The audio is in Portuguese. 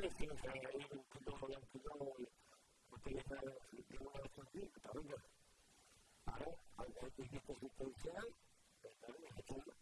olha sim, cara, aí um cuzão, o cuzão, o terreno, o terreno era cozido, tá vendo? Aí, aí, aí, aí, aí, que ter aí, aí, aí,